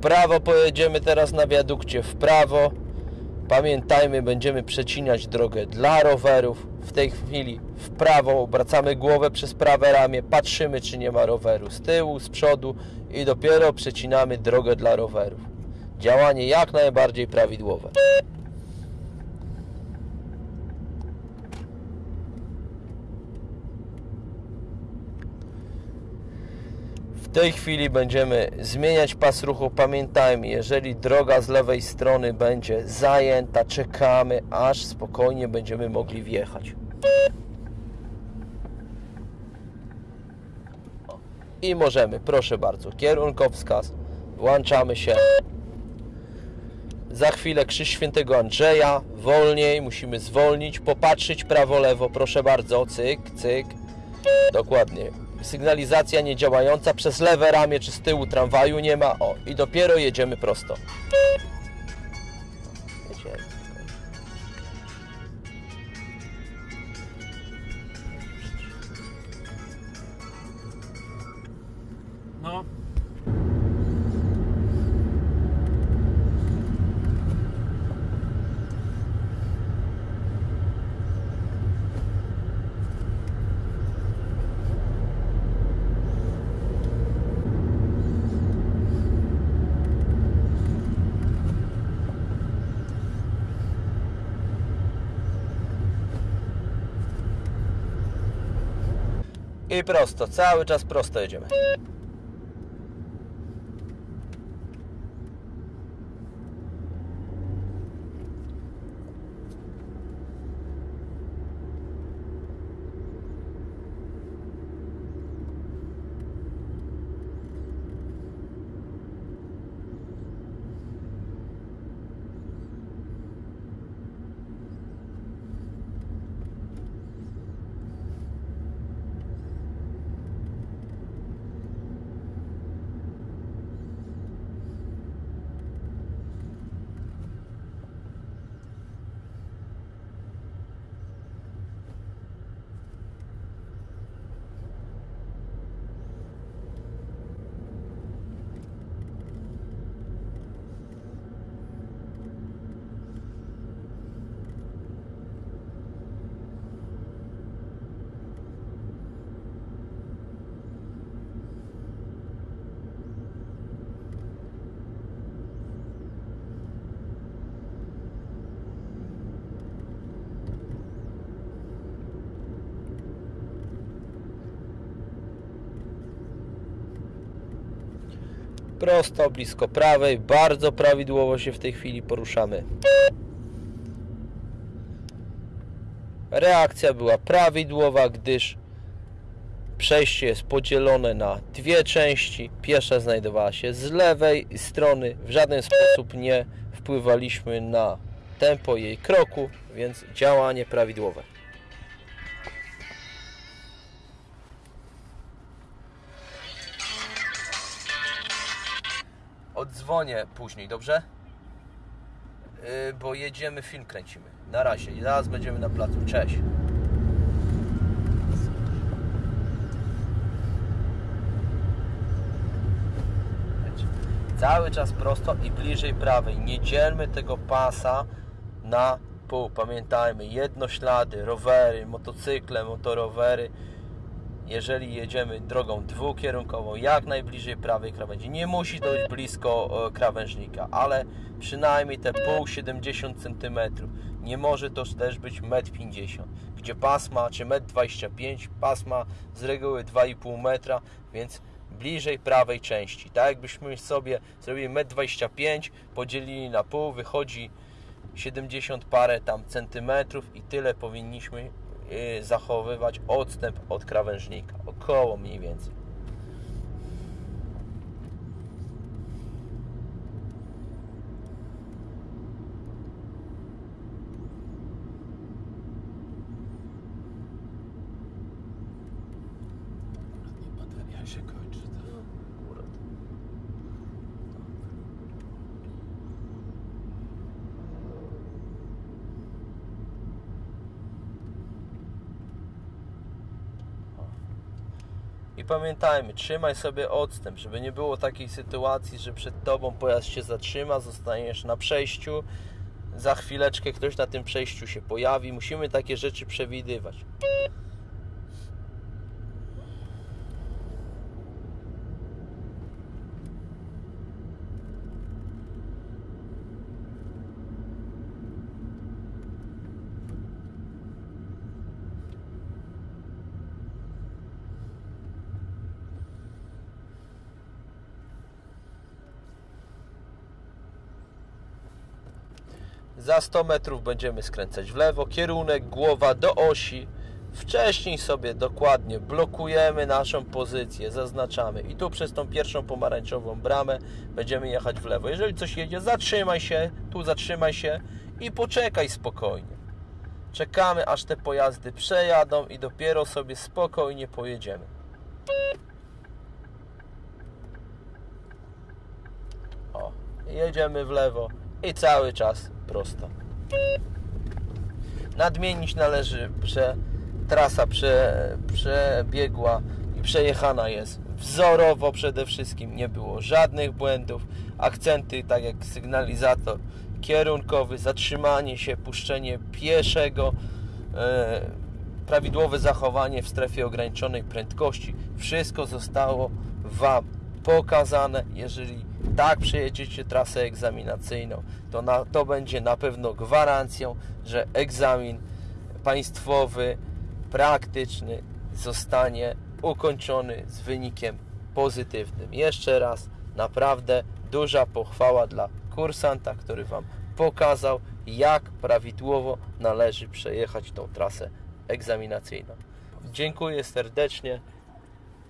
prawo pojedziemy teraz na wiadukcie, w prawo. Pamiętajmy, będziemy przecinać drogę dla rowerów. W tej chwili w prawo, obracamy głowę przez prawe ramię, patrzymy czy nie ma roweru z tyłu, z przodu i dopiero przecinamy drogę dla rowerów. Działanie jak najbardziej prawidłowe. Tej chwili będziemy zmieniać pas ruchu. Pamiętajmy, jeżeli droga z lewej strony będzie zajęta, czekamy, aż spokojnie będziemy mogli wjechać. I możemy, proszę bardzo, kierunkowskaz, włączamy się. Za chwilę krzyż świętego Andrzeja, wolniej, musimy zwolnić, popatrzeć prawo-lewo, proszę bardzo, cyk, cyk, dokładnie. Sygnalizacja niedziałająca, przez lewe ramię czy z tyłu tramwaju nie ma, o, i dopiero jedziemy prosto. No. I prosto, cały czas prosto jedziemy. Prosto, blisko prawej, bardzo prawidłowo się w tej chwili poruszamy. Reakcja była prawidłowa, gdyż przejście jest podzielone na dwie części. Pierwsza znajdowała się z lewej strony. W żaden sposób nie wpływaliśmy na tempo jej kroku, więc działanie prawidłowe. Odzwonię później, dobrze? Yy, bo jedziemy, film kręcimy. Na razie, i zaraz będziemy na placu. Cześć. Cały czas prosto i bliżej prawej. Nie dzielmy tego pasa na pół. Pamiętajmy, jednoślady, rowery, motocykle, motorowery jeżeli jedziemy drogą dwukierunkową, jak najbliżej prawej krawędzi. Nie musi dojść blisko e, krawężnika, ale przynajmniej te pół 70 cm. Nie może to też być 1,50 m, gdzie pasma, czy 1,25 m, pasma z reguły 2,5 metra, więc bliżej prawej części. Tak jakbyśmy sobie zrobili 1,25 m, podzielili na pół, wychodzi 70 parę tam centymetrów i tyle powinniśmy zachowywać odstęp od krawężnika. Około mniej więcej. Się kończy. To... Akurat. I pamiętajmy, trzymaj sobie odstęp, żeby nie było takiej sytuacji, że przed tobą pojazd się zatrzyma, zostaniesz na przejściu, za chwileczkę ktoś na tym przejściu się pojawi. Musimy takie rzeczy przewidywać. Za 100 metrów będziemy skręcać w lewo, kierunek głowa do osi. Wcześniej sobie dokładnie blokujemy naszą pozycję, zaznaczamy i tu przez tą pierwszą pomarańczową bramę będziemy jechać w lewo. Jeżeli coś jedzie, zatrzymaj się, tu zatrzymaj się i poczekaj spokojnie. Czekamy aż te pojazdy przejadą i dopiero sobie spokojnie pojedziemy. O, jedziemy w lewo i cały czas prosto. Nadmienić należy, że trasa prze, przebiegła i przejechana jest wzorowo przede wszystkim. Nie było żadnych błędów. Akcenty, tak jak sygnalizator kierunkowy, zatrzymanie się, puszczenie pieszego, e, prawidłowe zachowanie w strefie ograniczonej prędkości. Wszystko zostało Wam pokazane. Jeżeli tak przejedziecie trasę egzaminacyjną, to na, to będzie na pewno gwarancją, że egzamin państwowy, praktyczny zostanie ukończony z wynikiem pozytywnym. Jeszcze raz, naprawdę duża pochwała dla kursanta, który Wam pokazał, jak prawidłowo należy przejechać tą trasę egzaminacyjną. Dziękuję serdecznie.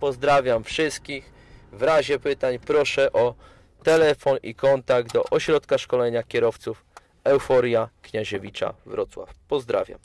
Pozdrawiam wszystkich. W razie pytań proszę o telefon i kontakt do Ośrodka Szkolenia Kierowców Euforia Kniaziewicza Wrocław. Pozdrawiam.